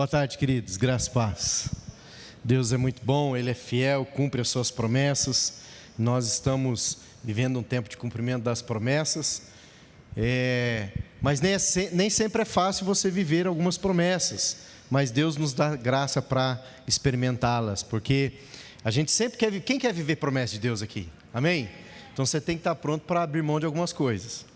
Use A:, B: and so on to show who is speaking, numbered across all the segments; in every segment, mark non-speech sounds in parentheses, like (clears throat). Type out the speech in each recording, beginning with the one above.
A: Boa tarde, queridos. Graça e paz. Deus é muito bom, Ele é fiel, cumpre as suas promessas. Nós estamos vivendo um tempo de cumprimento das promessas. É, mas nem, é, nem sempre é fácil você viver algumas promessas. Mas Deus nos dá graça para experimentá-las, porque a gente sempre quer. Quem quer viver promessa de Deus aqui? Amém? Então você tem que estar pronto para abrir mão de algumas coisas.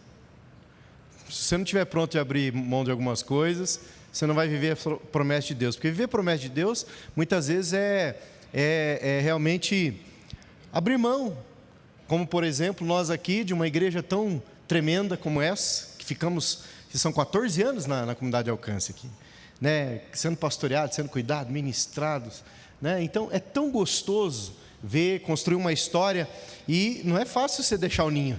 A: Se você não estiver pronto de abrir mão de algumas coisas, você não vai viver a promessa de Deus. Porque viver a promessa de Deus, muitas vezes, é, é, é realmente abrir mão. Como, por exemplo, nós aqui, de uma igreja tão tremenda como essa, que ficamos, que são 14 anos na, na comunidade de alcance aqui, né? sendo pastoreados, sendo cuidados, ministrados. Né? Então, é tão gostoso ver, construir uma história, e não é fácil você deixar o ninho.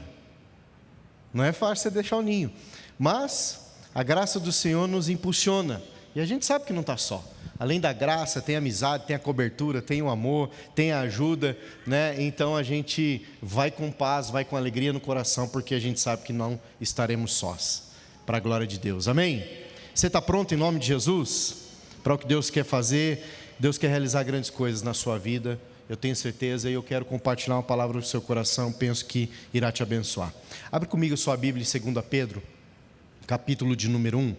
A: Não é fácil você deixar o ninho. Mas a graça do Senhor nos impulsiona. E a gente sabe que não está só. Além da graça, tem a amizade, tem a cobertura, tem o amor, tem a ajuda, né? Então a gente vai com paz, vai com alegria no coração, porque a gente sabe que não estaremos sós. Para a glória de Deus. Amém? Você está pronto em nome de Jesus? Para o que Deus quer fazer? Deus quer realizar grandes coisas na sua vida. Eu tenho certeza e eu quero compartilhar uma palavra no seu coração. Penso que irá te abençoar. Abre comigo sua Bíblia em 2 Pedro capítulo de número 1.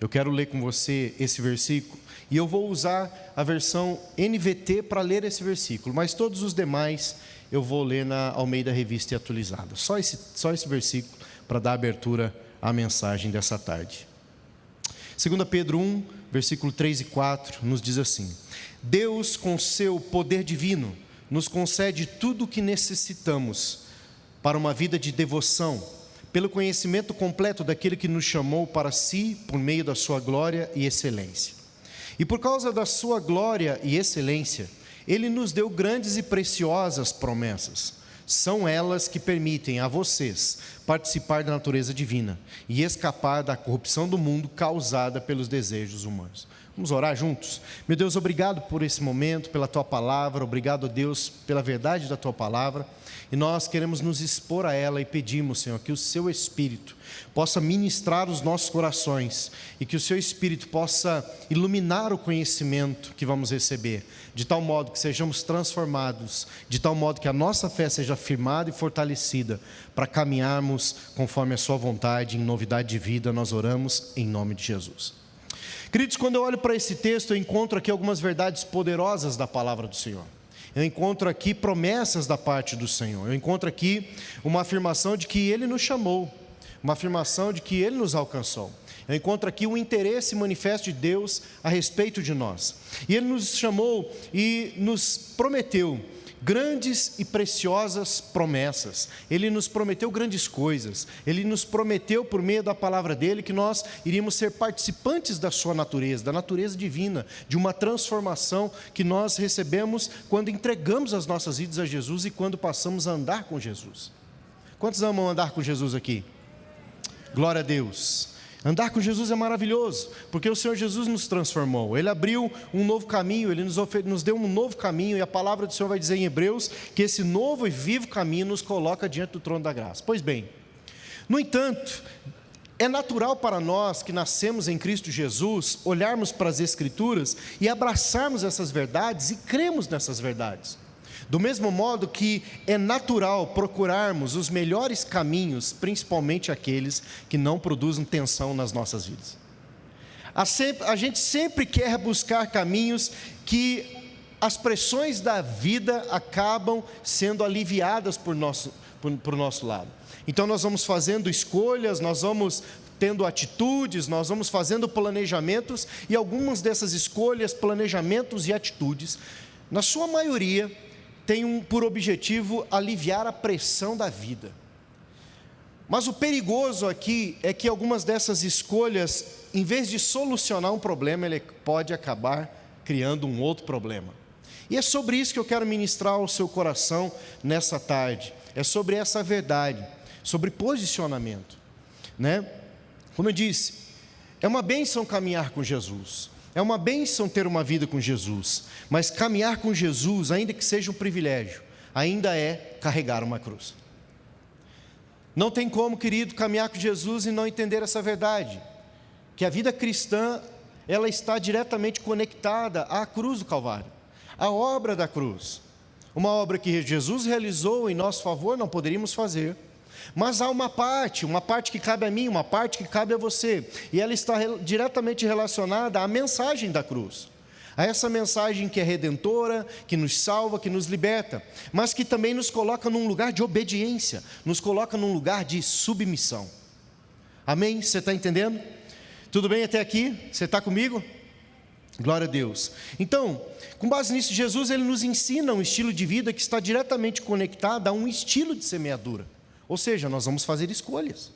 A: Eu quero ler com você esse versículo e eu vou usar a versão NVT para ler esse versículo, mas todos os demais eu vou ler na Almeida Revista e Atualizada. Só esse, só esse versículo para dar abertura à mensagem dessa tarde. 2 Pedro 1, versículo 3 e 4 nos diz assim: Deus, com seu poder divino, nos concede tudo o que necessitamos para uma vida de devoção pelo conhecimento completo daquele que nos chamou para si por meio da sua glória e excelência. E por causa da sua glória e excelência, ele nos deu grandes e preciosas promessas. São elas que permitem a vocês participar da natureza divina e escapar da corrupção do mundo causada pelos desejos humanos. Vamos orar juntos? Meu Deus, obrigado por esse momento, pela tua palavra, obrigado, Deus, pela verdade da tua palavra. E nós queremos nos expor a ela e pedimos, Senhor, que o Seu Espírito possa ministrar os nossos corações e que o Seu Espírito possa iluminar o conhecimento que vamos receber, de tal modo que sejamos transformados, de tal modo que a nossa fé seja firmada e fortalecida para caminharmos conforme a Sua vontade, em novidade de vida. Nós oramos em nome de Jesus. Queridos, quando eu olho para esse texto, eu encontro aqui algumas verdades poderosas da palavra do Senhor. Eu encontro aqui promessas da parte do Senhor. Eu encontro aqui uma afirmação de que Ele nos chamou, uma afirmação de que Ele nos alcançou. Eu encontro aqui um interesse manifesto de Deus a respeito de nós. E Ele nos chamou e nos prometeu grandes e preciosas promessas. Ele nos prometeu grandes coisas. Ele nos prometeu, por meio da palavra dele, que nós iríamos ser participantes da sua natureza, da natureza divina, de uma transformação que nós recebemos quando entregamos as nossas vidas a Jesus e quando passamos a andar com Jesus. Quantos amam andar com Jesus aqui? Glória a Deus. Andar com Jesus é maravilhoso, porque o Senhor Jesus nos transformou. Ele abriu um novo caminho, ele nos, nos, deu um novo caminho, e a palavra do Senhor vai dizer em Hebreus que esse novo e vivo caminho nos coloca diante do trono da graça. Pois bem, no entanto, é natural para nós que nascemos em Cristo Jesus olharmos para as Escrituras e abraçarmos essas verdades e cremos nessas verdades. Do mesmo modo que é natural procurarmos os melhores caminhos, principalmente aqueles que não produzem tensão nas nossas vidas. A, gente sempre quer buscar caminhos que as pressões da vida acabam sendo aliviadas por nosso, por, por nosso lado. Então nós vamos fazendo escolhas, nós vamos tendo atitudes, nós vamos fazendo planejamentos e algumas dessas escolhas, planejamentos e atitudes, na sua maioria, tem um, por objetivo aliviar a pressão da vida. Mas o perigoso aqui é que algumas dessas escolhas, em vez de solucionar um problema, ele pode acabar criando um outro problema. E é sobre isso que eu quero ministrar ao seu coração nessa tarde. É sobre essa verdade, sobre posicionamento, né? Como eu disse, é uma bênção caminhar com Jesus. É uma bênção ter uma vida com Jesus, mas caminhar com Jesus, ainda que seja um privilégio, ainda é carregar uma cruz. Não tem como, querido, caminhar com Jesus e não entender essa verdade, que a vida cristã ela está diretamente conectada à cruz do Calvário, à obra da cruz. Uma obra que Jesus realizou em nosso favor, não poderíamos fazer. Mas há uma parte, uma parte que cabe a mim, uma parte que cabe a você, e ela está diretamente relacionada à mensagem da cruz. A essa mensagem que é redentora, que nos salva, que nos liberta, mas que também nos coloca num lugar de obediência, nos coloca num lugar de submissão. Amém? Você está entendendo? Tudo bem até aqui? Você está comigo? Glória a Deus. Então, com base nisso, Jesus ele nos ensina um estilo de vida que está diretamente conectado a um estilo de semeadura. Ou seja, nós vamos fazer escolhas.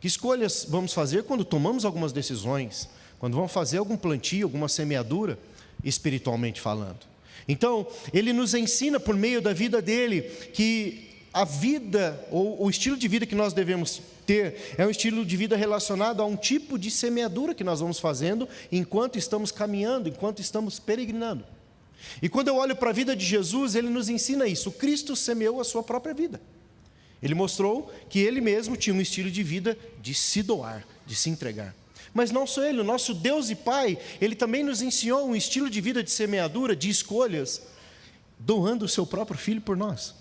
A: Que escolhas vamos fazer quando tomamos algumas decisões, quando vamos fazer algum plantio, alguma semeadura, espiritualmente falando. Então, ele nos ensina por meio da vida dele que a vida ou o estilo de vida que nós devemos ter é um estilo de vida relacionado a um tipo de semeadura que nós vamos fazendo enquanto estamos caminhando, enquanto estamos peregrinando. E quando eu olho para a vida de Jesus, ele nos ensina isso. Cristo semeou a sua própria vida. Ele mostrou que ele mesmo tinha um estilo de vida de se doar, de se entregar. Mas não só ele, o nosso Deus e Pai, ele também nos ensinou um estilo de vida de semeadura, de escolhas, doando o seu próprio filho por nós.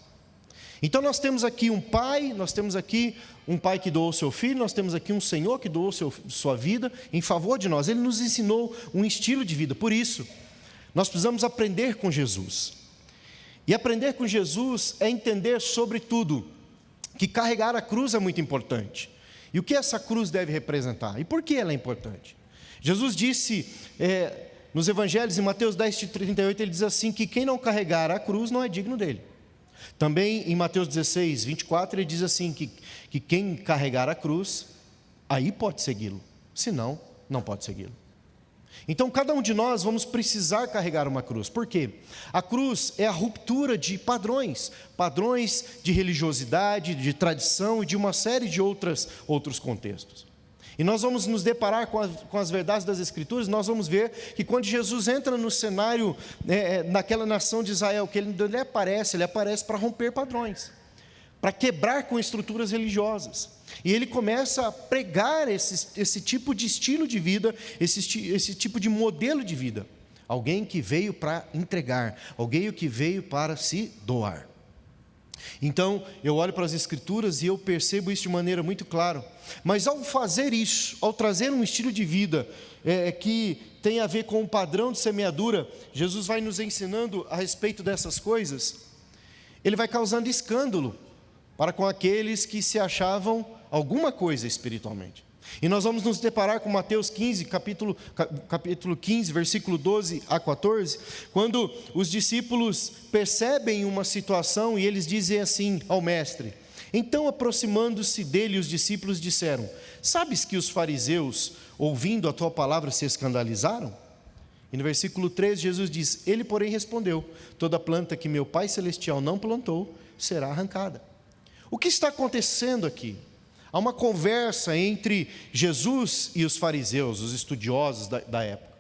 A: Então nós temos aqui um pai, nós temos aqui um pai que doou seu filho, nós temos aqui um Senhor que doou seu, sua vida em favor de nós. Ele nos ensinou um estilo de vida. Por isso, nós precisamos aprender com Jesus. E aprender com Jesus é entender, sobretudo, que carregar a cruz é muito importante. E o que essa cruz deve representar? E por que ela é importante? Jesus disse é, nos Evangelhos, em Mateus 10, 38, ele diz assim: que quem não carregar a cruz não é digno dele. Também em Mateus 16, 24, ele diz assim: que, que quem carregar a cruz, aí pode segui-lo, senão, não pode segui-lo. Então, cada um de nós vamos precisar carregar uma cruz. Por quê? A cruz é a ruptura de padrões, padrões de religiosidade, de tradição e de uma série de outras, outros contextos. E nós vamos nos deparar com, a, com, as verdades das Escrituras, nós vamos ver que quando Jesus entra no cenário, é, é naquela nação de Israel, que ele, ele aparece, ele aparece para romper padrões, para quebrar com estruturas religiosas. E ele começa a pregar esse, esse tipo de estilo de vida, esse, esse tipo de modelo de vida. Alguém que veio para entregar, alguém que veio para se doar. Então, eu olho para as Escrituras e eu percebo isso de maneira muito clara. Mas ao fazer isso, ao trazer um estilo de vida é, que tem a ver com o padrão de semeadura, Jesus vai nos ensinando a respeito dessas coisas, ele vai causando escândalo para com aqueles que se achavam alguma coisa espiritualmente. E nós vamos nos deparar com Mateus 15, capítulo, capítulo 15, versículo 12 a 14, quando os discípulos percebem uma situação e eles dizem assim ao mestre: Então, aproximando-se dele, os discípulos disseram: Sabes que os fariseus, ouvindo a tua palavra, se escandalizaram? E no versículo 13, Jesus diz: Ele, porém, respondeu: Toda planta que meu Pai Celestial não plantou será arrancada. O que está acontecendo aqui? Há uma conversa entre Jesus e os fariseus, os estudiosos da, da época.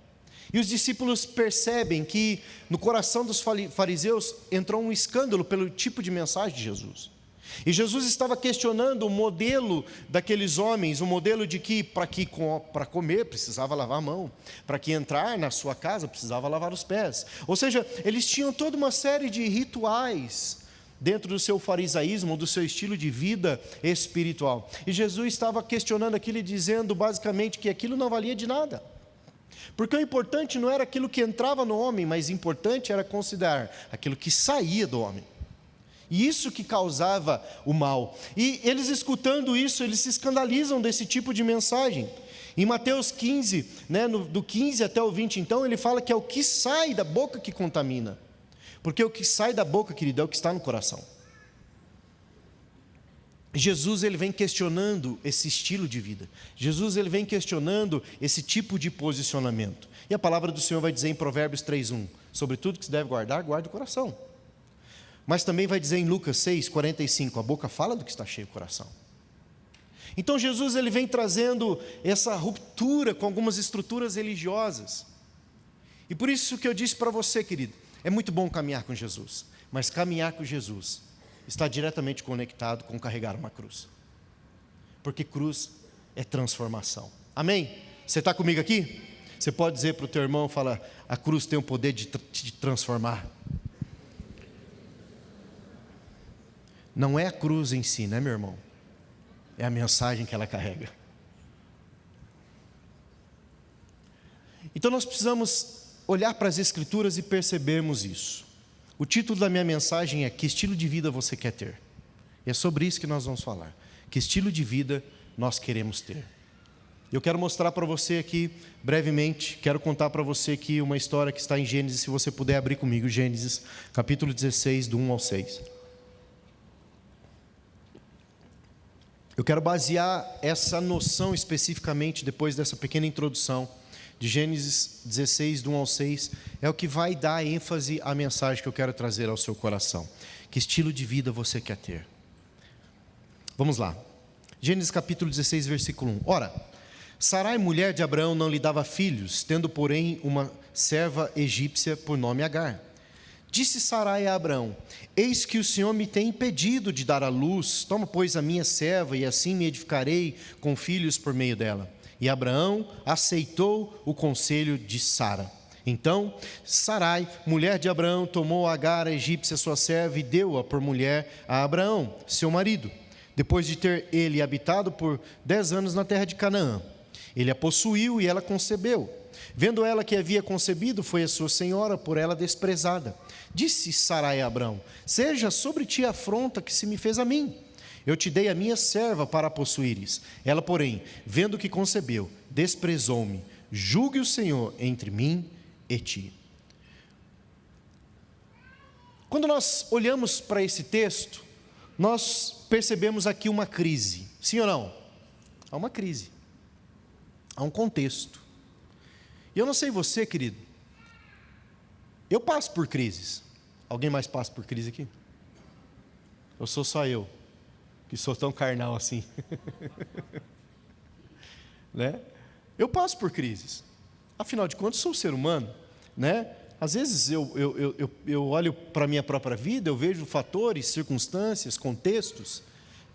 A: E os discípulos percebem que no coração dos fariseus entrou um escândalo pelo tipo de mensagem de Jesus. E Jesus estava questionando o modelo daqueles homens, o modelo de que para que para comer precisava lavar a mão, para que entrar na sua casa precisava lavar os pés. Ou seja, eles tinham toda uma série de rituais dentro do seu farisaísmo, do seu estilo de vida espiritual. E Jesus estava questionando aquilo e dizendo basicamente que aquilo não valia de nada. Porque o importante não era aquilo que entrava no homem, mas importante era considerar aquilo que saía do homem. E isso que causava o mal. E eles escutando isso, eles se escandalizam desse tipo de mensagem. Em Mateus 15, né, no, do 15 até o 20, então, ele fala que é o que sai da boca que contamina. Porque o que sai da boca, querido, é o que está no coração. Jesus ele vem questionando esse estilo de vida. Jesus ele vem questionando esse tipo de posicionamento. E a palavra do Senhor vai dizer em Provérbios 3:1, sobre tudo que se deve guardar, guarde o coração. Mas também vai dizer em Lucas 6:45, a boca fala do que está cheio o coração. Então Jesus ele vem trazendo essa ruptura com algumas estruturas religiosas. E por isso que eu disse para você, querido, é muito bom caminhar com Jesus, mas caminhar com Jesus está diretamente conectado com carregar uma cruz. Porque cruz é transformação. Amém? Você está comigo aqui? Você pode dizer para o teu irmão, fala, a cruz tem o poder de te transformar. Não é a cruz em si, né, meu irmão? É a mensagem que ela carrega. Então nós precisamos olhar para as Escrituras e percebermos isso. O título da minha mensagem é Que estilo de vida você quer ter? E é sobre isso que nós vamos falar. Que estilo de vida nós queremos ter? Eu quero mostrar para você aqui, brevemente, quero contar para você aqui uma história que está em Gênesis, se você puder abrir comigo, Gênesis, capítulo 16, do 1 ao 6. Eu quero basear essa noção especificamente, depois dessa pequena introdução, de Gênesis 16, do 1 ao 6, é o que vai dar ênfase à mensagem que eu quero trazer ao seu coração. Que estilo de vida você quer ter? Vamos lá. Gênesis capítulo 16, versículo 1. Ora, Sarai, mulher de Abraão, não lhe dava filhos, tendo, porém, uma serva egípcia por nome Agar. Disse Sarai a Abraão: Eis que o Senhor me tem impedido de dar à luz, toma, pois, a minha serva, e assim me edificarei com filhos por meio dela. E Abraão aceitou o conselho de Sara. Então, Sarai, mulher de Abraão, tomou Agar, a egípcia, sua serva, e deu-a por mulher a Abraão, seu marido, depois de ter ele habitado por dez anos na terra de Canaã. Ele a possuiu e ela concebeu. Vendo ela que havia concebido, foi a sua senhora por ela desprezada. Disse Sarai a Abraão: Seja sobre ti a afronta que se me fez a mim. Eu te dei a minha serva para a possuíres. Ela, porém, vendo que concebeu, desprezou-me. Julgue o Senhor entre mim e ti. Quando nós olhamos para esse texto, nós percebemos aqui uma crise. Sim ou não? Há uma crise. Há um contexto. E eu não sei você, querido. Eu passo por crises. Alguém mais passa por crise aqui? Eu sou só eu, que sou tão carnal assim. (laughs) né? Eu passo por crises. Afinal de contas, sou ser humano, né? Às vezes eu, eu, eu, eu olho para a minha própria vida, eu vejo fatores, circunstâncias, contextos,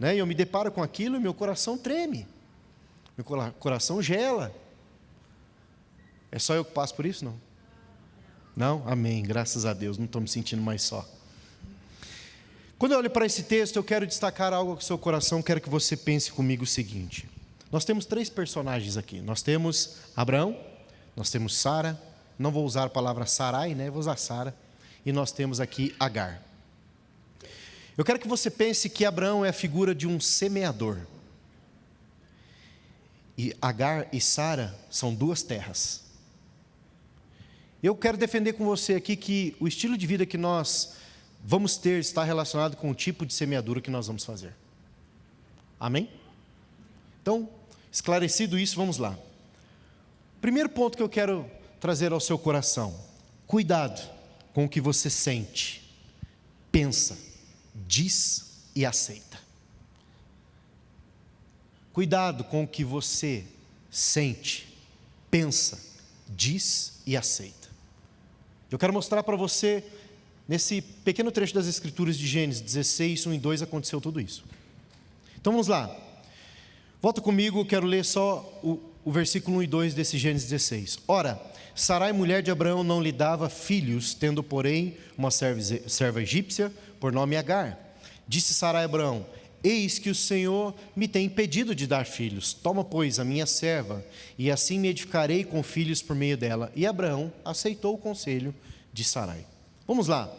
A: né? e eu me deparo com aquilo e meu coração treme, meu coração gela. É só eu que passo por isso? Não? Não? Amém. Graças a Deus. Não estou me sentindo mais só. Quando eu olho para esse texto, eu quero destacar algo com o seu coração. Quero que você pense comigo o seguinte: nós temos três personagens aqui. Nós temos Abraão, nós temos Sara. Não vou usar a palavra Sarai, né? Vou usar Sara. E nós temos aqui Agar. Eu quero que você pense que Abraão é a figura de um semeador. E Agar e Sara são duas terras. Eu quero defender com você aqui que o estilo de vida que nós vamos ter está relacionado com o tipo de semeadura que nós vamos fazer. Amém? Então, esclarecido isso, vamos lá. Primeiro ponto que eu quero trazer ao seu coração: cuidado com o que você sente, pensa, diz e aceita. Cuidado com o que você sente, pensa, diz e aceita. Eu quero mostrar para você, nesse pequeno trecho das Escrituras de Gênesis 16, 1 e 2, aconteceu tudo isso. Então vamos lá. Volta comigo, quero ler só o, o versículo 1 e 2 desse Gênesis 16. Ora, Sarai, mulher de Abraão, não lhe dava filhos, tendo, porém, uma serva, serva egípcia, por nome Agar. Disse Sarai a Abraão: Eis que o Senhor me tem impedido de dar filhos. Toma, pois, a minha serva, e assim me edificarei com filhos por meio dela. E Abraão aceitou o conselho de Sarai. Vamos lá.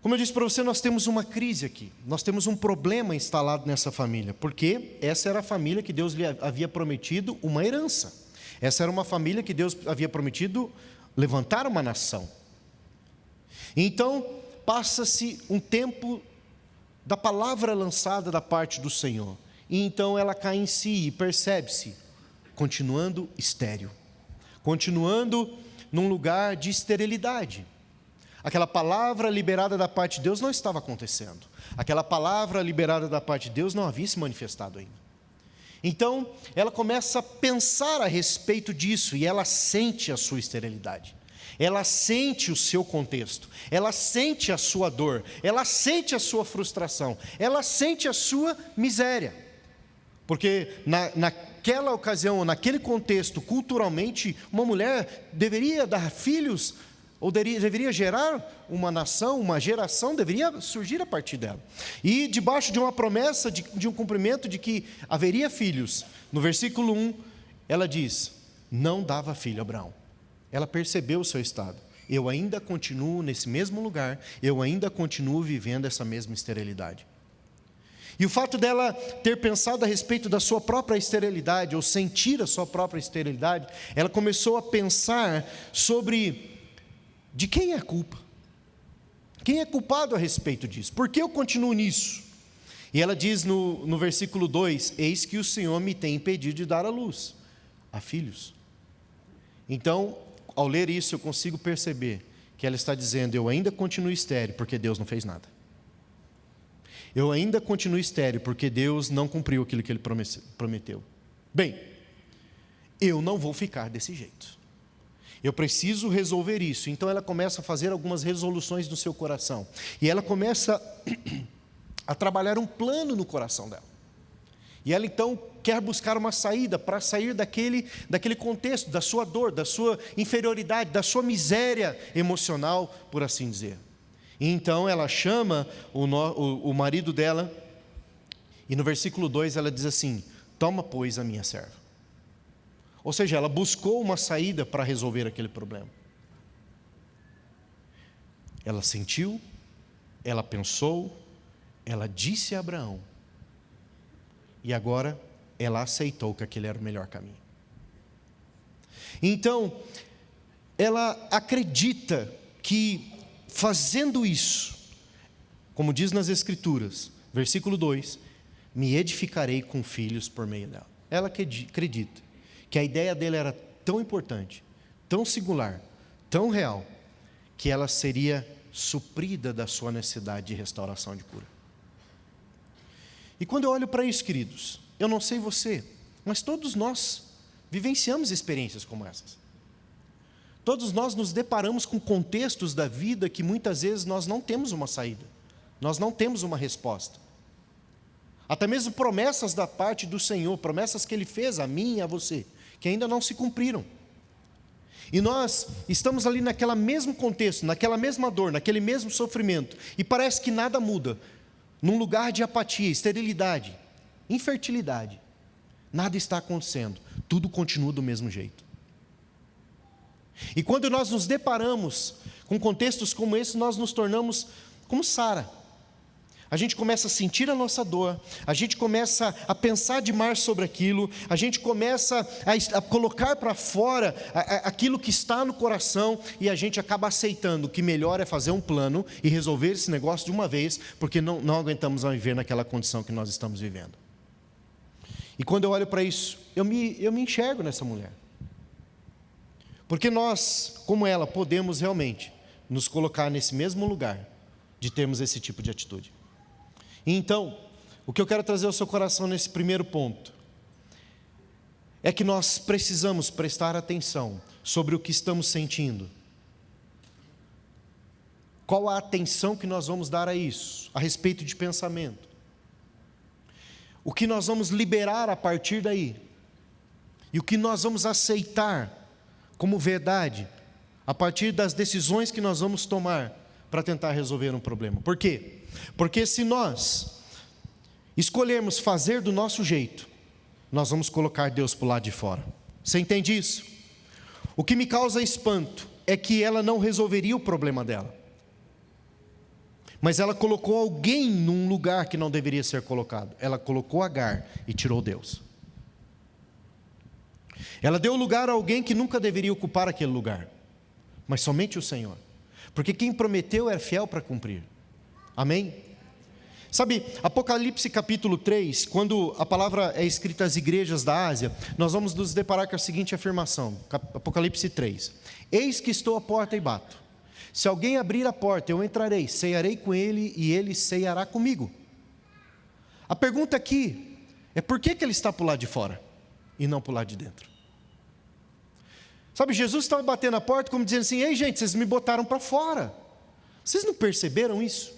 A: Como eu disse para você, nós temos uma crise aqui. Nós temos um problema instalado nessa família, porque essa era a família que Deus lhe havia prometido uma herança. Essa era uma família que Deus havia prometido levantar uma nação. Então, passa-se um tempo da palavra lançada da parte do Senhor. E então ela cai em si e percebe-se, continuando estéril, continuando num lugar de esterilidade. Aquela palavra liberada da parte de Deus não estava acontecendo. Aquela palavra liberada da parte de Deus não havia se manifestado ainda. Então, ela começa a pensar a respeito disso e ela sente a sua esterilidade ela sente o seu contexto, ela sente a sua dor, ela sente a sua frustração, ela sente a sua miséria. Porque na, na, naquela ocasião, naquele contexto, culturalmente, uma mulher deveria dar filhos ou deveria gerar uma nação, uma geração, deveria surgir a partir dela. E debaixo de uma promessa de, de, um cumprimento de que haveria filhos, no versículo 1, ela diz: Não dava filho Abraão. Ela percebeu o seu estado. Eu ainda continuo nesse mesmo lugar, eu ainda continuo vivendo essa mesma esterilidade. E o fato dela ter pensado a respeito da sua própria esterilidade, ou sentir a sua própria esterilidade, ela começou a pensar sobre de quem é a culpa? Quem é culpado a respeito disso? Por que eu continuo nisso? E ela diz no, no versículo 2: Eis que o Senhor me tem impedido de dar a luz a filhos. Então, ao ler isso, eu consigo perceber que ela está dizendo: Eu ainda continuo estéreo porque Deus não fez nada. Eu ainda continuo estéreo porque Deus não cumpriu aquilo que Ele prometeu. Bem, eu não vou ficar desse jeito. Eu preciso resolver isso. Então ela começa a fazer algumas resoluções no seu coração. E ela começa (clears throat) a trabalhar um plano no coração dela. E ela então quer buscar uma saída para sair daquele, daquele contexto, da sua dor, da sua inferioridade, da sua miséria emocional, por assim dizer. E então ela chama o, o, o marido dela, e no versículo 2 ela diz assim: Toma, pois, a minha serva. Ou seja, ela buscou uma saída para resolver aquele problema. Ela sentiu, ela pensou, ela disse a Abraão, e agora ela aceitou que aquele era o melhor caminho. Então, ela acredita que fazendo isso, como diz nas Escrituras, versículo 2: Me edificarei com filhos por meio dela. Ela acredita que a ideia dele era tão importante, tão singular, tão real, que ela seria suprida da sua necessidade de restauração de cura. E quando eu olho para isso, queridos, eu não sei você, mas todos nós vivenciamos experiências como essas. Todos nós nos deparamos com contextos da vida que muitas vezes nós não temos uma saída, nós não temos uma resposta. Até mesmo promessas da parte do Senhor, promessas que Ele fez a mim e a você, que ainda não se cumpriram. E nós estamos ali naquele mesmo contexto, naquela mesma dor, naquele mesmo sofrimento, e parece que nada muda. Num lugar de apatia, esterilidade, infertilidade, nada está acontecendo, tudo continua do mesmo jeito. E quando nós nos deparamos com contextos como esse, nós nos tornamos como Sara a gente começa a sentir a nossa dor, a gente começa a pensar demais sobre aquilo, a gente começa a, a colocar para fora a, a, aquilo que está no coração e a gente acaba aceitando que melhor é fazer um plano e resolver esse negócio de uma vez, porque não, não aguentamos viver naquela condição que nós estamos vivendo. E quando eu olho para isso, eu me, eu me enxergo nessa mulher. Porque nós, como ela, podemos realmente nos colocar nesse mesmo lugar de termos esse tipo de atitude. Então, o que eu quero trazer ao seu coração nesse primeiro ponto é que nós precisamos prestar atenção sobre o que estamos sentindo. Qual a atenção que nós vamos dar a isso, a respeito de pensamento? O que nós vamos liberar a partir daí? E o que nós vamos aceitar como verdade a partir das decisões que nós vamos tomar para tentar resolver um problema. Por quê? Porque se nós escolhermos fazer do nosso jeito, nós vamos colocar Deus para o lado de fora. Você entende isso? O que me causa espanto é que ela não resolveria o problema dela. Mas ela colocou alguém num lugar que não deveria ser colocado. Ela colocou Agar e tirou Deus. Ela deu lugar a alguém que nunca deveria ocupar aquele lugar, mas somente o Senhor. Porque quem prometeu é fiel para cumprir. Amém? Sabe, Apocalipse capítulo 3, quando a palavra é escrita às igrejas da Ásia, nós vamos nos deparar com a seguinte afirmação: Apocalipse 3: Eis que estou à porta e bato. Se alguém abrir a porta, eu entrarei, ceiarei com ele e ele ceiará comigo. A pergunta aqui é por que, que ele está o lado de fora e não o lado de dentro? Sabe, Jesus estava batendo a porta como dizendo assim: Ei, gente, vocês me botaram para fora. Vocês não perceberam isso?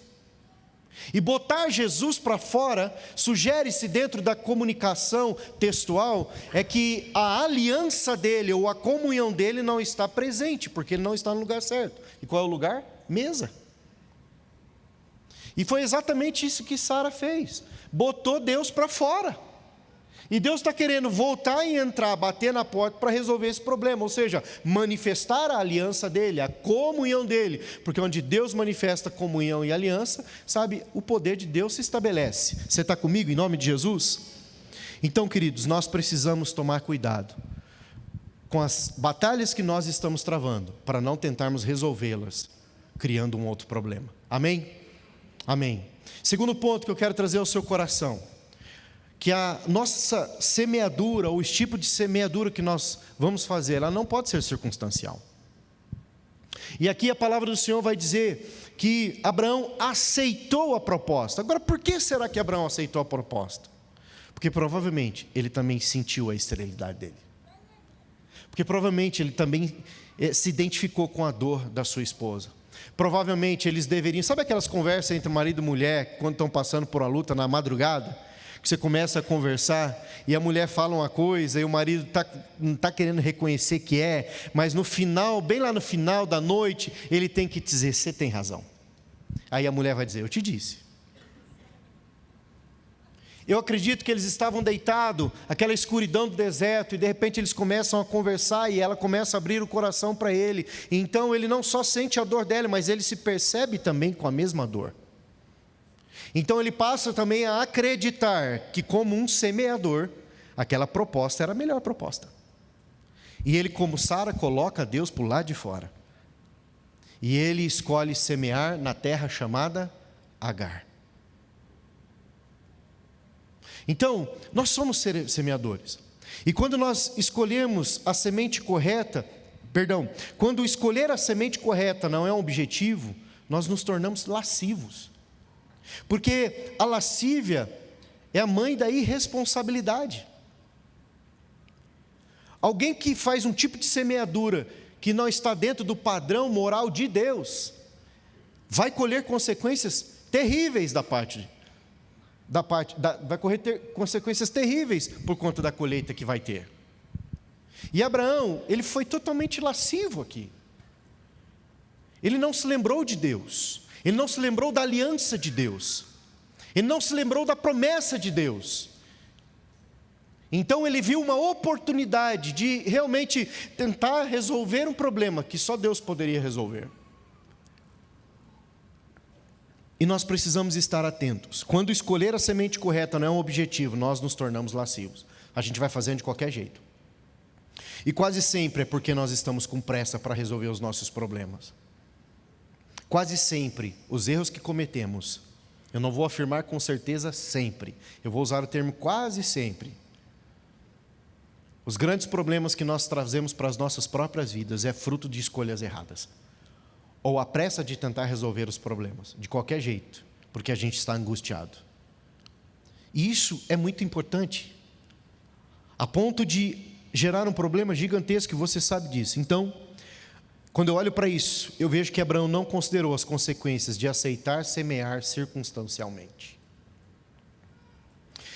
A: E botar Jesus para fora, sugere-se dentro da comunicação textual, é que a aliança dele ou a comunhão dele não está presente, porque ele não está no lugar certo. E qual é o lugar? Mesa. E foi exatamente isso que Sara fez: botou Deus para fora. E Deus está querendo voltar e entrar, bater na porta para resolver esse problema, ou seja, manifestar a aliança dele, a comunhão dele, porque onde Deus manifesta comunhão e aliança, sabe, o poder de Deus se estabelece. Você está comigo em nome de Jesus? Então, queridos, nós precisamos tomar cuidado com as batalhas que nós estamos travando, para não tentarmos resolvê-las, criando um outro problema. Amém? Amém. Segundo ponto que eu quero trazer ao seu coração, que a nossa semeadura, ou o tipo de semeadura que nós vamos fazer, ela não pode ser circunstancial. E aqui a palavra do Senhor vai dizer que Abraão aceitou a proposta. Agora, por que será que Abraão aceitou a proposta? Porque provavelmente ele também sentiu a esterilidade dele. Porque provavelmente ele também eh, se identificou com a dor da sua esposa. Provavelmente eles deveriam. Sabe aquelas conversas entre marido e mulher quando estão passando por uma luta na madrugada? Que você começa a conversar e a mulher fala uma coisa e o marido tá, não está querendo reconhecer que é, mas no final, bem lá no final da noite, ele tem que dizer: Você tem razão. Aí a mulher vai dizer: Eu te disse. Eu acredito que eles estavam deitados, aquela escuridão do deserto, e de repente eles começam a conversar e ela começa a abrir o coração para ele. Então ele não só sente a dor dela, mas ele se percebe também com a mesma dor. Então ele passa também a acreditar que, como um semeador, aquela proposta era a melhor proposta. E ele, como Sara, coloca Deus o lado de fora. E ele escolhe semear na terra chamada Agar. Então, nós somos semeadores. E quando nós escolhemos a semente correta, perdão, quando escolher a semente correta não é um objetivo, nós nos tornamos lascivos. Porque a lascívia é a mãe da irresponsabilidade. Alguém que faz um tipo de semeadura que não está dentro do padrão moral de Deus, vai colher consequências terríveis da parte da parte, da, vai correr ter consequências terríveis por conta da colheita que vai ter. E Abraão, ele foi totalmente lascivo aqui. Ele não se lembrou de Deus, ele não se lembrou da aliança de Deus, ele não se lembrou da promessa de Deus. Então ele viu uma oportunidade de realmente tentar resolver um problema que só Deus poderia resolver. E nós precisamos estar atentos. Quando escolher a semente correta não é um objetivo, nós nos tornamos lascivos. A gente vai fazendo de qualquer jeito. E quase sempre é porque nós estamos com pressa para resolver os nossos problemas. Quase sempre, os erros que cometemos, eu não vou afirmar com certeza sempre, eu vou usar o termo quase sempre. Os grandes problemas que nós trazemos para as nossas próprias vidas é fruto de escolhas erradas ou a pressa de tentar resolver os problemas, de qualquer jeito, porque a gente está angustiado. E isso é muito importante, a ponto de gerar um problema gigantesco, você sabe disso. Então, quando eu olho para isso, eu vejo que Abraão não considerou as consequências de aceitar semear circunstancialmente.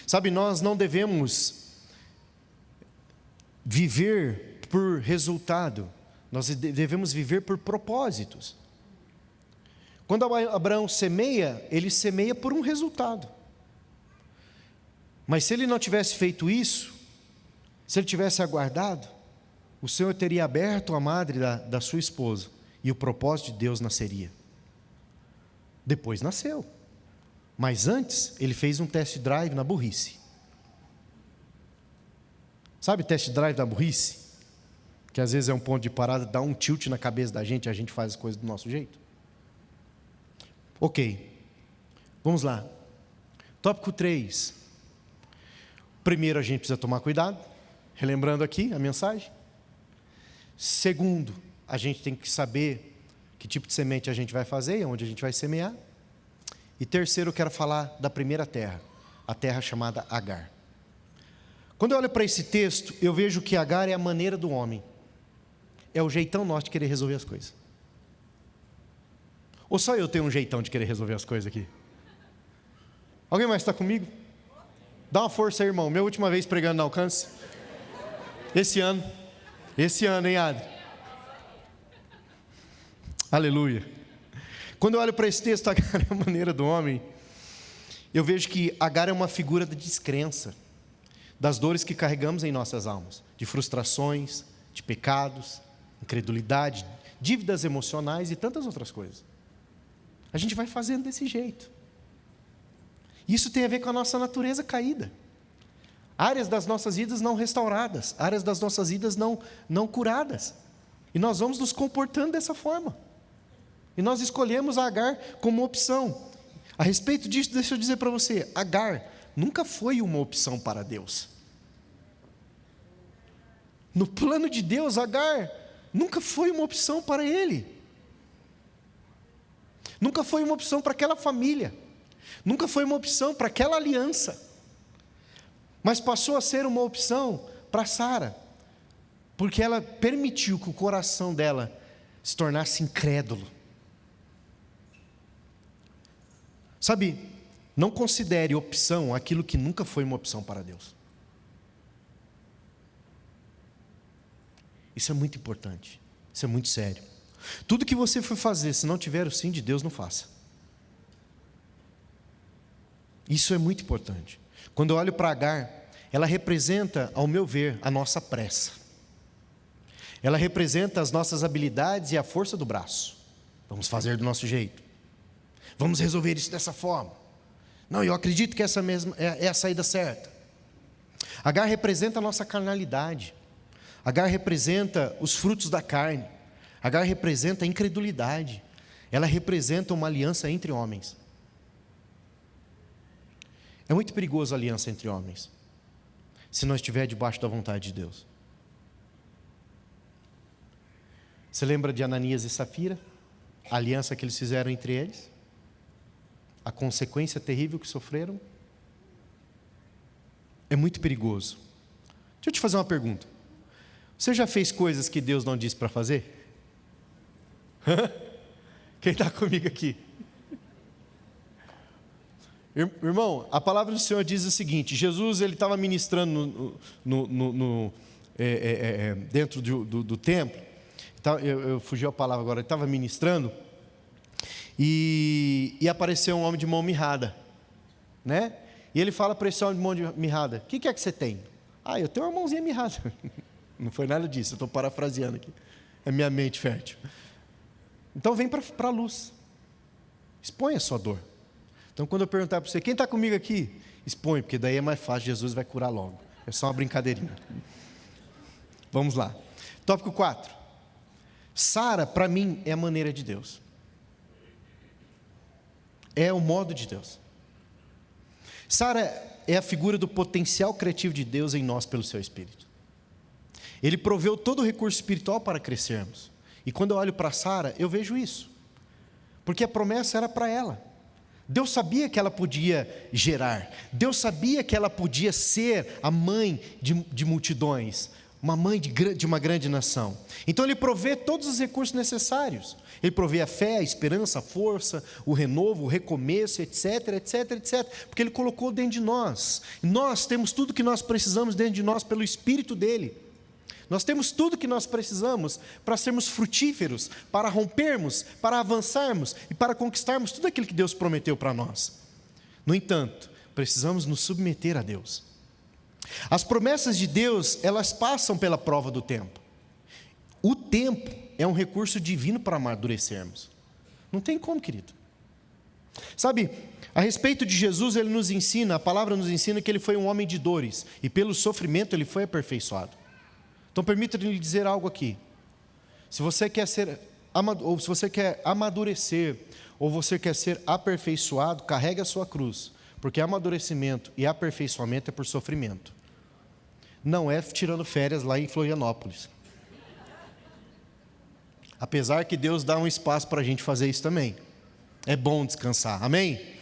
A: Sabe, nós não devemos viver por resultado, nós devemos viver por propósitos. Quando Abraão semeia, ele semeia por um resultado. Mas se ele não tivesse feito isso, se ele tivesse aguardado, o Senhor teria aberto a madre da, da sua esposa e o propósito de Deus nasceria. Depois nasceu. Mas antes, ele fez um test drive na burrice. Sabe test drive da burrice? Que às vezes é um ponto de parada, dá um tilt na cabeça da gente a gente faz as coisas do nosso jeito. Ok, vamos lá. Tópico 3. Primeiro, a gente precisa tomar cuidado, relembrando aqui a mensagem. Segundo, a gente tem que saber que tipo de semente a gente vai fazer e onde a gente vai semear. E terceiro, eu quero falar da primeira terra, a terra chamada Agar. Quando eu olho para esse texto, eu vejo que Agar é a maneira do homem, é o jeitão nosso de querer resolver as coisas. Ou só eu tenho um jeitão de querer resolver as coisas aqui? Alguém mais está comigo? Dá uma força aí, irmão. Minha última vez pregando no alcance. Esse ano. Esse ano, hein, Adri? Aleluia. Quando eu olho para esse texto, (laughs) Agar é a maneira do homem, eu vejo que Agar é uma figura da descrença, das dores que carregamos em nossas almas, de frustrações, de pecados, incredulidade, dívidas emocionais e tantas outras coisas. A gente vai fazendo desse jeito. Isso tem a ver com a nossa natureza caída. Áreas das nossas vidas não restauradas, áreas das nossas vidas não, não curadas. E nós vamos nos comportando dessa forma. E nós escolhemos Agar como opção. A respeito disso, deixa eu dizer para você: Agar nunca foi uma opção para Deus. No plano de Deus, Agar nunca foi uma opção para ele. Nunca foi uma opção para aquela família. Nunca foi uma opção para aquela aliança. Mas passou a ser uma opção para Sara, porque ela permitiu que o coração dela se tornasse incrédulo. Sabe, não considere opção aquilo que nunca foi uma opção para Deus. Isso é muito importante. Isso é muito sério. Tudo que você for fazer, se não tiver o sim de Deus, não faça. Isso é muito importante. Quando eu olho para Agar, ela representa, ao meu ver, a nossa pressa. Ela representa as nossas habilidades e a força do braço. Vamos fazer do nosso jeito. Vamos resolver isso dessa forma. Não, eu acredito que essa mesma é, é a saída certa. Agar representa a nossa carnalidade. Agar representa os frutos da carne. Agar representa a incredulidade. Ela representa uma aliança entre homens. É muito perigoso a aliança entre homens, se não estiver debaixo da vontade de Deus. Você lembra de Ananias e Safira? A aliança que eles fizeram entre eles? A consequência terrível que sofreram? É muito perigoso. Deixa eu te fazer uma pergunta. Você já fez coisas que Deus não disse para fazer? Quem está comigo aqui? Irmão, a palavra do Senhor diz o seguinte: Jesus ele estava ministrando no, no, no, é, é, é, é, dentro do, do, do templo. Eu, eu fugi a palavra agora. Ele estava ministrando e, e, apareceu um homem de mão mirrada, né? E ele fala para esse homem de mão mirrada: O que, que é que você tem? Ah, eu tenho uma mãozinha mirrada. (laughs) Não foi nada disso. Eu estou parafraseando aqui. É minha mente fértil. Então vem para a luz. Expõe a sua dor. Então, quando eu perguntar para você, quem está comigo aqui? Expõe, porque daí é mais fácil, Jesus vai curar logo. É só uma brincadeirinha. Vamos lá. Tópico 4. Sara, para mim, é a maneira de Deus. É o modo de Deus. Sara é a figura do potencial criativo de Deus em nós pelo seu Espírito. Ele proveu todo o recurso espiritual para crescermos. E quando eu olho para Sara, eu vejo isso. Porque a promessa era para ela. Deus sabia que ela podia gerar, Deus sabia que ela podia ser a mãe de, de multidões, uma mãe de, de, uma grande nação. Então Ele provê todos os recursos necessários. Ele provê a fé, a esperança, a força, o renovo, o recomeço, etc, etc, etc. Porque Ele colocou dentro de nós. Nós temos tudo que nós precisamos dentro de nós pelo Espírito dEle. Nós temos tudo que nós precisamos para sermos frutíferos, para rompermos, para avançarmos e para conquistarmos tudo aquilo que Deus prometeu para nós. No entanto, precisamos nos submeter a Deus. As promessas de Deus, elas passam pela prova do tempo. O tempo é um recurso divino para amadurecermos. Não tem como, querido. Sabe, a respeito de Jesus, ele nos ensina, a palavra nos ensina que ele foi um homem de dores e pelo sofrimento ele foi aperfeiçoado. Então permita-me dizer algo aqui. Se você quer ser ou se você quer amadurecer, ou você quer ser aperfeiçoado, carregue a sua cruz, porque amadurecimento e aperfeiçoamento é por sofrimento. Não é tirando férias lá em Florianópolis. Apesar que Deus dá um espaço para a gente fazer isso também. É bom descansar, amém?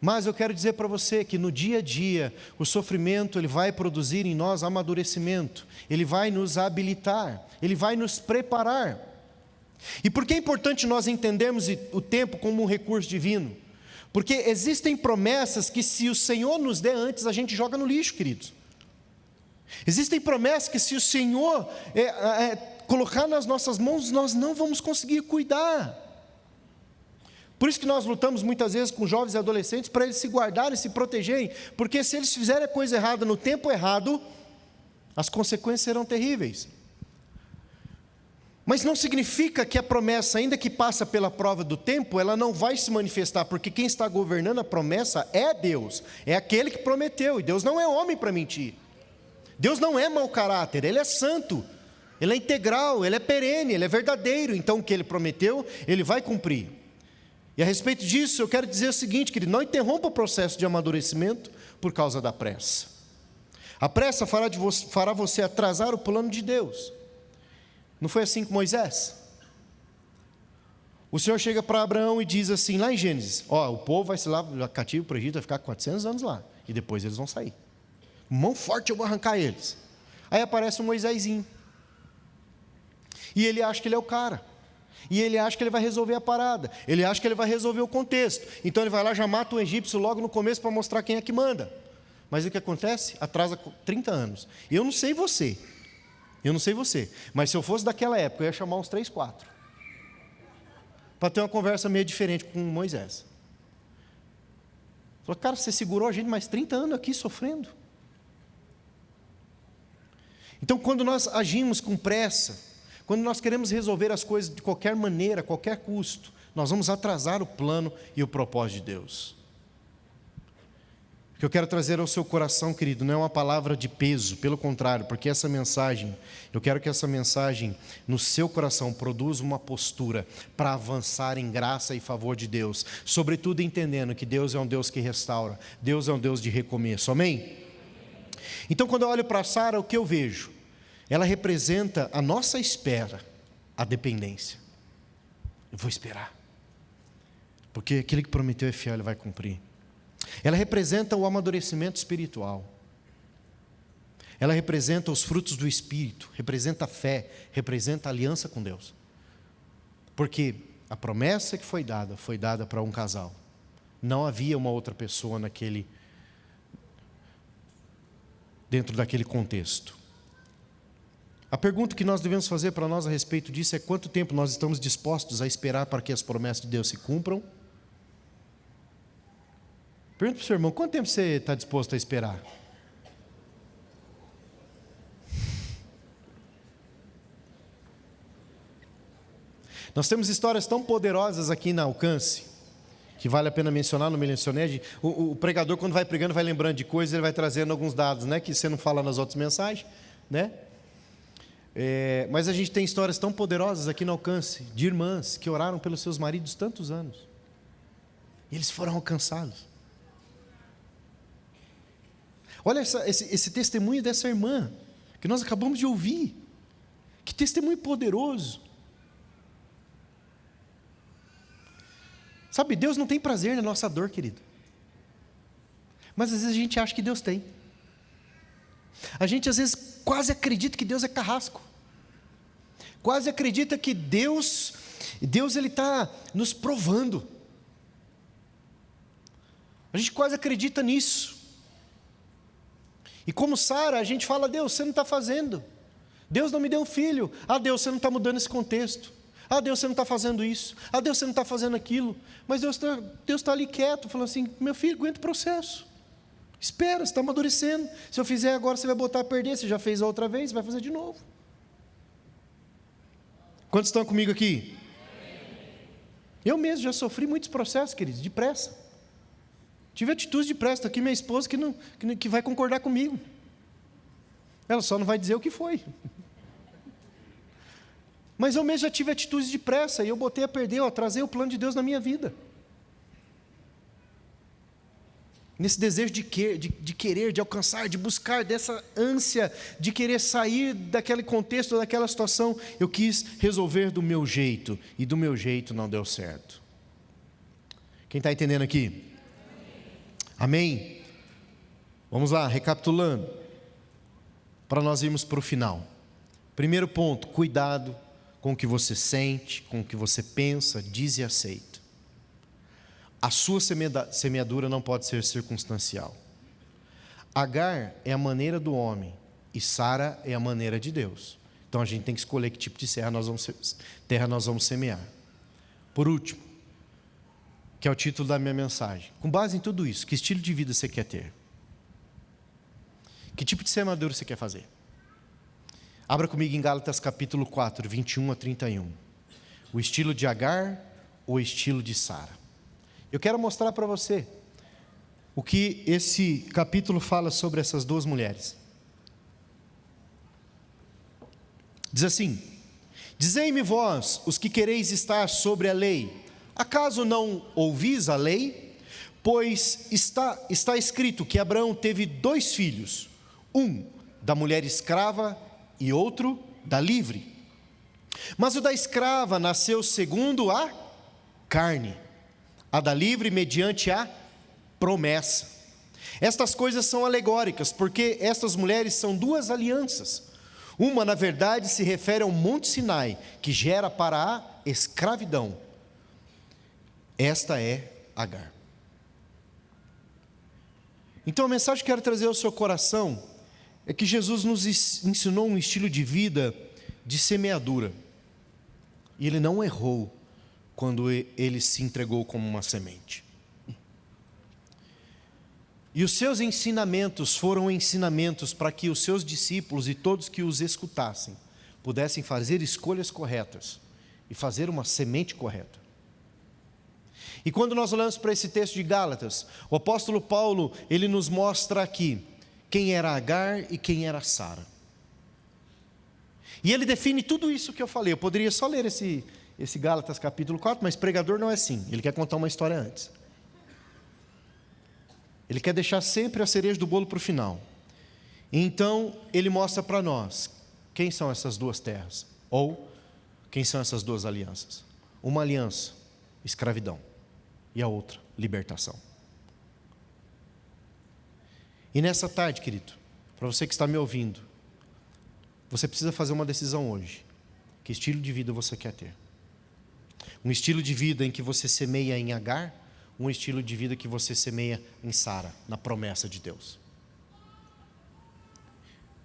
A: Mas eu quero dizer para você que no dia a dia, o sofrimento ele vai produzir em nós amadurecimento, ele vai nos habilitar, ele vai nos preparar. E por que é importante nós entendermos o tempo como um recurso divino? Porque existem promessas que, se o Senhor nos der antes, a gente joga no lixo, queridos. Existem promessas que, se o Senhor é, é, colocar nas nossas mãos, nós não vamos conseguir cuidar. Por isso que nós lutamos muitas vezes com jovens e adolescentes para eles se guardarem, se protegerem, porque se eles fizerem a coisa errada no tempo errado, as consequências serão terríveis. Mas não significa que a promessa, ainda que passa pela prova do tempo, ela não vai se manifestar, porque quem está governando a promessa é Deus, é aquele que prometeu, e Deus não é homem para mentir. Deus não é mau caráter, Ele é santo, Ele é integral, Ele é perene, Ele é verdadeiro, então o que Ele prometeu, Ele vai cumprir. E a respeito disso, eu quero dizer o seguinte, querido: não interrompa o processo de amadurecimento por causa da pressa. A pressa fará, você, fará você atrasar o plano de Deus. Não foi assim com Moisés? O Senhor chega para Abraão e diz assim, lá em Gênesis: Ó, o povo vai se lá cativo para o Egito, vai ficar 400 anos lá, e depois eles vão sair. Mão forte eu vou arrancar eles. Aí aparece um Moisésinho. E ele acha que ele é o cara. E ele acha que ele vai resolver a parada. Ele acha que ele vai resolver o contexto. Então ele vai lá, já mata o egípcio logo no começo para mostrar quem é que manda. Mas o que acontece? Atrasa 30 anos. Eu não sei você. Eu não sei você. Mas se eu fosse daquela época, eu ia chamar uns 3, 4. Para ter uma conversa meio diferente com Moisés. Falou, cara, você segurou a gente mais 30 anos aqui sofrendo. Então, quando nós agimos com pressa, quando nós queremos resolver as coisas de qualquer maneira, a qualquer custo, nós vamos atrasar o plano e o propósito de Deus. O que eu quero trazer ao seu coração, querido, não é uma palavra de peso, pelo contrário, porque essa mensagem, eu quero que essa mensagem no seu coração produza uma postura para avançar em graça e favor de Deus, sobretudo entendendo que Deus é um Deus que restaura, Deus é um Deus de recomeço, amém? Então, quando eu olho para Sara, o que eu vejo? Ela representa a nossa espera, a dependência. Eu vou esperar. Porque aquele que prometeu é fiel, ele vai cumprir. Ela representa o amadurecimento espiritual. Ela representa os frutos do Espírito, representa a fé, representa a aliança com Deus. Porque a promessa que foi dada, foi dada para um casal. Não havia uma outra pessoa naquele dentro daquele contexto. A pergunta que nós devemos fazer para nós a respeito disso é quanto tempo nós estamos dispostos a esperar para que as promessas de Deus se cumpram? Pergunta para o seu irmão, quanto tempo você está disposto a esperar? Nós temos histórias tão poderosas aqui na Alcance, que vale a pena mencionar, não me mencionei. O, o, pregador, quando vai pregando, vai lembrando de coisas, ele vai trazendo alguns dados, né, que você não fala nas outras mensagens, né? É, mas a gente tem histórias tão poderosas aqui no alcance de irmãs que oraram pelos seus maridos tantos anos. E eles foram alcançados. Olha essa, esse, esse testemunho dessa irmã que nós acabamos de ouvir. Que testemunho poderoso. Sabe, Deus não tem prazer na nossa dor, querido. Mas às vezes a gente acha que Deus tem. A gente às vezes quase acredita que Deus é carrasco quase acredita que Deus, Deus ele está nos provando. A gente quase acredita nisso. E como Sara, a gente fala, Deus, você não está fazendo. Deus não me deu um filho. Ah, Deus, você não está mudando esse contexto. Ah, Deus, você não está fazendo isso. Ah, Deus, você não está fazendo aquilo. Mas Deus está Deus tá ali quieto, falando assim: meu filho, aguenta o processo. Espera, você está amadurecendo. Se eu fizer agora, você vai botar a perder. Você já fez a outra vez, vai fazer de novo. Quantos estão comigo aqui? Eu mesmo já sofri muitos processos, queridos, de pressa. Tive atitudes de pressa. Está aqui minha esposa que, não, que, que vai concordar comigo. Ela só não vai dizer o que foi. Mas eu mesmo já tive atitudes de pressa e eu botei a perder, eu atrasei o plano de Deus na minha vida. Nesse desejo de, que, de, de, querer, de alcançar, de buscar, dessa ânsia de querer sair daquele contexto, daquela situação, eu quis resolver do meu jeito, e do meu jeito não deu certo. Quem está entendendo aqui? Amém? Vamos lá, recapitulando, para nós irmos para o final. Primeiro ponto: cuidado com o que você sente, com o que você pensa, diz e aceita. A sua semeadura não pode ser circunstancial. Agar é a maneira do homem e Sara é a maneira de Deus. Então a gente tem que escolher que tipo de terra nós vamos, terra nós vamos semear. Por último, que é o título da minha mensagem. Com base em tudo isso, que estilo de vida você quer ter? Que tipo de semeadura você quer fazer? Abra comigo em Gálatas capítulo 4, 21 a 31. O estilo de Agar ou o estilo de Sara? Eu quero mostrar para você o que esse capítulo fala sobre essas duas mulheres. Diz assim: Dizei-me vós, os que quereis estar sobre a lei, acaso não ouvis a lei? Pois está, está escrito que Abraão teve dois filhos, um da mulher escrava e outro da livre. Mas o da escrava nasceu segundo a carne, a da livre mediante a promessa. Estas coisas são alegóricas, porque estas mulheres são duas alianças. Uma, na verdade, se refere ao Monte Sinai, que gera para a escravidão. Esta é Agar. Então a mensagem que quero trazer ao seu coração é que Jesus nos ensinou um estilo de vida de semeadura. E ele não errou quando ele se entregou como uma semente. E os seus ensinamentos foram ensinamentos para que os seus discípulos e todos que os escutassem pudessem fazer escolhas corretas e fazer uma semente correta. E quando nós olhamos para esse texto de Gálatas, o apóstolo Paulo, ele nos mostra aqui quem era Agar e quem era Sara. E ele define tudo isso que eu falei. Eu poderia só ler esse, esse Gálatas capítulo 4, mas pregador não é assim. Ele quer contar uma história antes. Ele quer deixar sempre a cereja do bolo para o final. Então, ele mostra para nós quem são essas duas terras, ou quem são essas duas alianças. Uma aliança, escravidão, e a outra, libertação. E nessa tarde, querido, para você que está me ouvindo, você precisa fazer uma decisão hoje. Que estilo de vida você quer ter? Um estilo de vida em que você semeia em Agar um estilo de vida que você semeia em Sara, na promessa de Deus.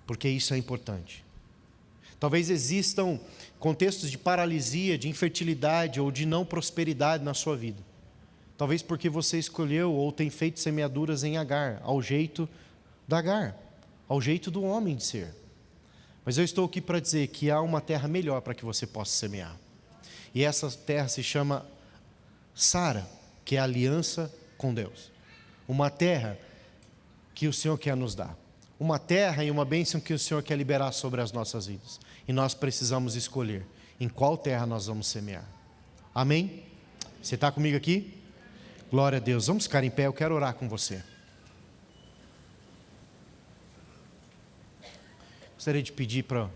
A: Porque isso é importante. Talvez existam contextos de paralisia, de infertilidade ou de não prosperidade na sua vida. Talvez porque você escolheu ou tem feito semeaduras em Agar, ao jeito da Agar, ao jeito do homem de ser. Mas eu estou aqui para dizer que há uma terra melhor para que você possa semear. E essa terra se chama Sara que é aliança com Deus. Uma terra que o Senhor quer nos dar. Uma terra e uma bênção que o Senhor quer liberar sobre as nossas vidas. E nós precisamos escolher em qual terra nós vamos semear. Amém? Você está comigo aqui? Glória a Deus. Vamos ficar em pé, eu quero orar com você. Gostaria de pedir para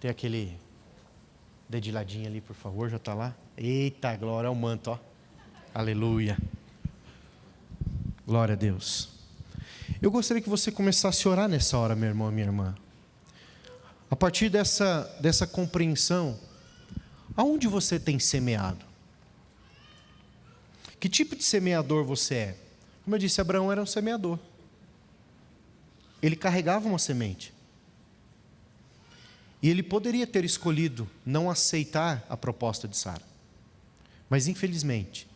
A: ter aquele dedilhadinho ali, por favor, já está lá? Eita, glória ao manto, ó. Aleluia. Glória a Deus. Eu gostaria que você começasse a orar nessa hora, meu irmão minha irmã. A partir dessa, dessa compreensão, aonde você tem semeado? Que tipo de semeador você é? Como eu disse, Abraão era um semeador. Ele carregava uma semente. E ele poderia ter escolhido não aceitar a proposta de Sara. Mas infelizmente,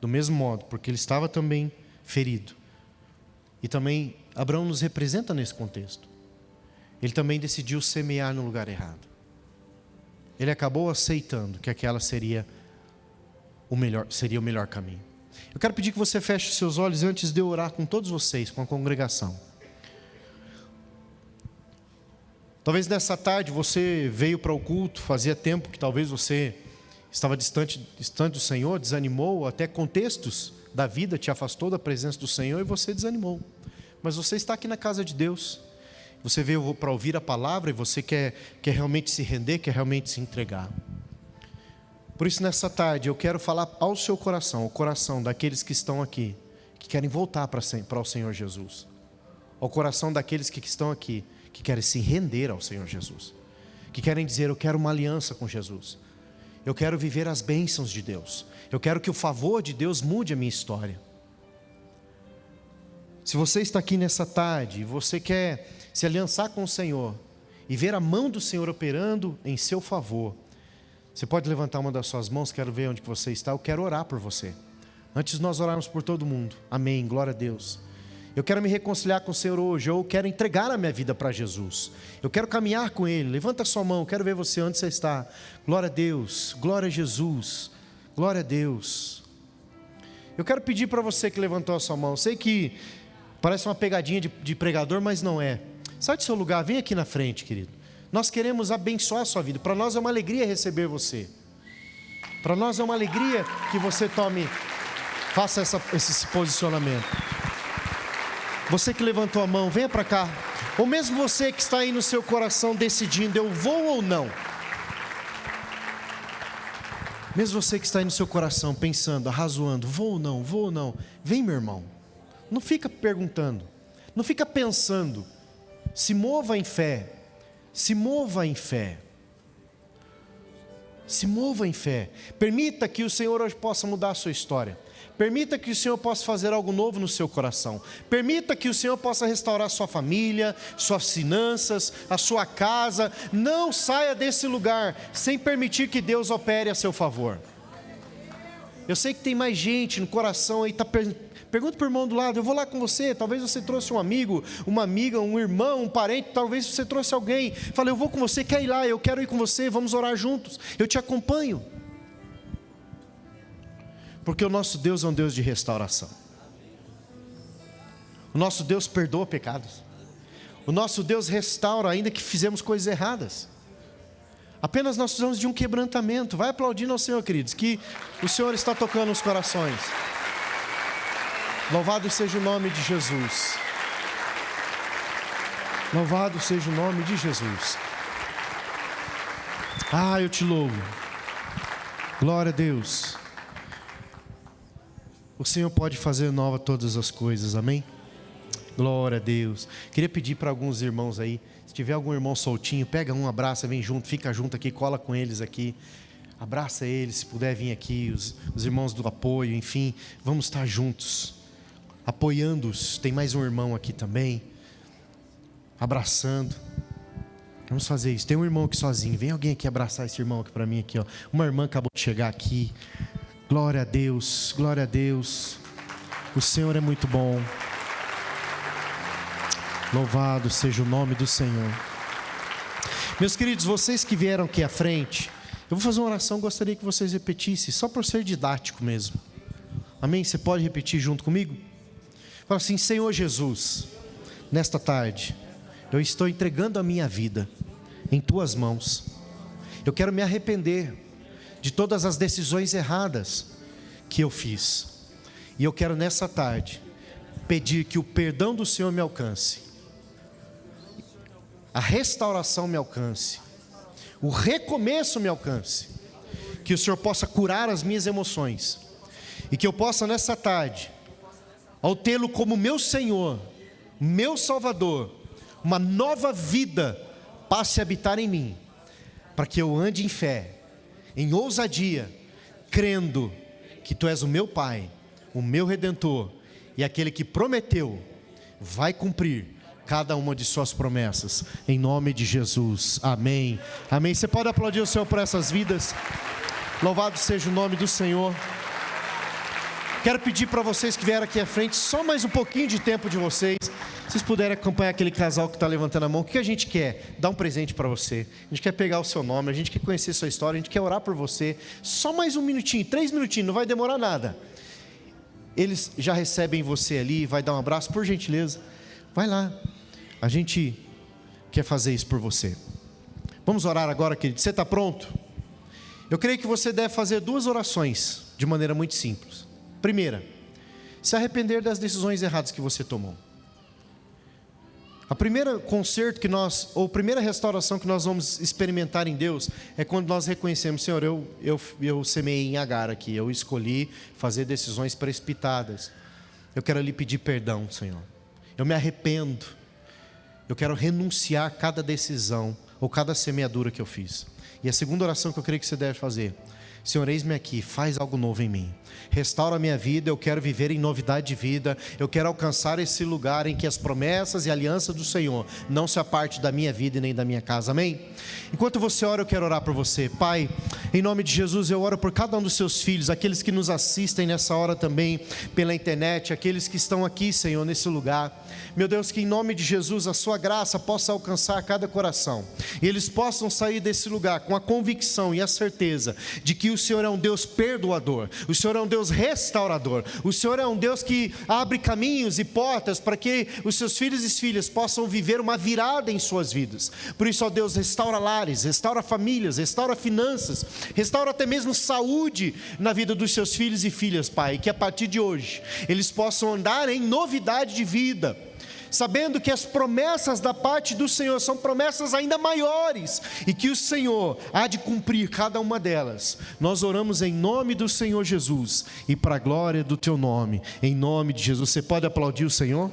A: do mesmo modo, porque ele estava também ferido. E também Abraão nos representa nesse contexto. Ele também decidiu semear no lugar errado. Ele acabou aceitando que aquela seria o melhor, seria o melhor caminho. Eu quero pedir que você feche seus olhos antes de eu orar com todos vocês, com a congregação. Talvez nessa tarde você veio para o culto, fazia tempo que talvez você estava distante, distante do Senhor, desanimou, até contextos da vida te afastou da presença do Senhor e você desanimou. Mas você está aqui na casa de Deus, você veio para ouvir a palavra e você quer, quer realmente se render, quer realmente se entregar. Por isso, nessa tarde, eu quero falar ao seu coração, ao coração daqueles que estão aqui, que querem voltar para, para o Senhor Jesus, ao coração daqueles que estão aqui, que querem se render ao Senhor Jesus, que querem dizer: Eu quero uma aliança com Jesus, eu quero viver as bênçãos de Deus. Eu quero que o favor de Deus mude a minha história. Se você está aqui nessa tarde e você quer se aliançar com o Senhor e ver a mão do Senhor operando em seu favor, você pode levantar uma das suas mãos, quero ver onde você está, eu quero orar por você. Antes nós orarmos por todo mundo. Amém. Glória a Deus. Eu quero me reconciliar com o Senhor hoje, eu quero entregar a minha vida para Jesus. Eu quero caminhar com Ele. Levanta sua mão, quero ver você onde você está. Glória a Deus, glória a Jesus, glória a Deus. Eu quero pedir para você que levantou a sua mão. Sei que parece uma pegadinha de, de pregador, mas não é. Sai do seu lugar, vem aqui na frente, querido. Nós queremos abençoar a sua vida. Para nós é uma alegria receber você. Para nós é uma alegria que você tome, faça essa, esse posicionamento. Você que levantou a mão, venha para cá. Ou mesmo você que está aí no seu coração decidindo, eu vou ou não. Mesmo você que está aí no seu coração pensando, arrazoando, vou ou não, vou ou não. Vem, meu irmão. Não fica perguntando. Não fica pensando. Se mova em fé. Se mova em fé. Se mova em fé. Permita que o Senhor hoje possa mudar a sua história. Permita que o Senhor possa fazer algo novo no seu coração. Permita que o Senhor possa restaurar sua família, suas finanças, a sua casa. Não saia desse lugar sem permitir que Deus opere a seu favor. Eu sei que tem mais gente no coração aí, tá per... pergunta para o irmão do lado, eu vou lá com você, talvez você trouxe um amigo, uma amiga, um irmão, um parente, talvez você trouxe alguém. Falei, eu vou com você, quer ir lá, eu quero ir com você, vamos orar juntos, eu te acompanho. Porque o nosso Deus é um Deus de restauração. O nosso Deus perdoa pecados. O nosso Deus restaura, ainda que fizemos coisas erradas. Apenas nós precisamos de um quebrantamento. Vai aplaudindo ao Senhor, queridos, que o Senhor está tocando os corações. Louvado seja o nome de Jesus. Louvado seja o nome de Jesus. Ah, eu te louvo. Glória a Deus. O Senhor pode fazer nova todas as coisas, amém? Glória a Deus. Queria pedir para alguns irmãos aí, se tiver algum irmão soltinho, pega um, abraça, vem junto, fica junto aqui, cola com eles aqui. Abraça eles, se puder vir aqui, os, os irmãos do apoio, enfim, vamos estar juntos, apoiando-os. Tem mais um irmão aqui também, abraçando. Vamos fazer isso. Tem um irmão aqui sozinho. Vem alguém aqui abraçar esse irmão aqui para mim aqui, ó. Uma irmã acabou de chegar aqui. Glória a Deus, glória a Deus. O Senhor é muito bom. Louvado seja o nome do Senhor. Meus queridos, vocês que vieram aqui à frente, eu vou fazer uma oração, gostaria que vocês repetissem, só por ser didático mesmo. Amém? Você pode repetir junto comigo? Fala assim: Senhor Jesus, nesta tarde, eu estou entregando a minha vida em tuas mãos. Eu quero me arrepender de todas as decisões erradas que eu fiz. E eu quero nessa tarde pedir que o perdão do Senhor me alcance, a restauração me alcance, o recomeço me alcance, que o Senhor possa curar as minhas emoções e que eu possa nessa tarde, ao tê-lo como meu Senhor, meu Salvador, uma nova vida passe a habitar em mim, para que eu ande em fé em ousadia, crendo que tu és o meu Pai, o meu redentor e aquele que prometeu vai cumprir cada uma de suas promessas, em nome de Jesus, amém. Amém. Você pode aplaudir o Senhor por essas vidas, louvado seja o nome do Senhor. Quero pedir para vocês que vieram aqui à frente, só mais um pouquinho de tempo de vocês. Se vocês puderem acompanhar aquele casal que está levantando a mão, o que a gente quer? Dar um presente para você. A gente quer pegar o seu nome, a gente quer conhecer a sua história, a gente quer orar por você. Só mais um minutinho, três minutinhos, não vai demorar nada. Eles já recebem você ali, vai dar um abraço, por gentileza. Vai lá. A gente quer fazer isso por você. Vamos orar agora, querido. Você está pronto? Eu creio que você deve fazer duas orações de maneira muito simples. Primeira, se arrepender das decisões erradas que você tomou. A primeira conserto que nós, ou a primeira restauração que nós vamos experimentar em Deus é quando nós reconhecemos, Senhor, eu, eu, eu semei em Agar aqui, eu escolhi fazer decisões precipitadas. Eu quero lhe pedir perdão, Senhor. Eu me arrependo. Eu quero renunciar a cada decisão ou cada semeadura que eu fiz. E a segunda oração que eu creio que você deve fazer Senhor, eis-me aqui, faz algo novo em mim. Restaura a minha vida, eu quero viver em novidade de vida, eu quero alcançar esse lugar em que as promessas e alianças do Senhor não se aparte da minha vida e nem da minha casa, amém? Enquanto você ora, eu quero orar por você, Pai, em nome de Jesus, eu oro por cada um dos seus filhos, aqueles que nos assistem nessa hora também pela internet, aqueles que estão aqui, Senhor, nesse lugar, meu Deus, que em nome de Jesus a Sua graça possa alcançar cada coração e eles possam sair desse lugar com a convicção e a certeza de que o Senhor é um Deus perdoador, o Senhor é um Deus restaurador, o Senhor é um Deus que abre caminhos e portas para que os seus filhos e filhas possam viver uma virada em suas vidas. Por isso, ó Deus, restaura lares, restaura famílias, restaura finanças, restaura até mesmo saúde na vida dos seus filhos e filhas, Pai, que a partir de hoje eles possam andar em novidade de vida sabendo que as promessas da parte do Senhor são promessas ainda maiores e que o Senhor há de cumprir cada uma delas. Nós oramos em nome do Senhor Jesus e para a glória do teu nome, em nome de Jesus. Você pode aplaudir o Senhor?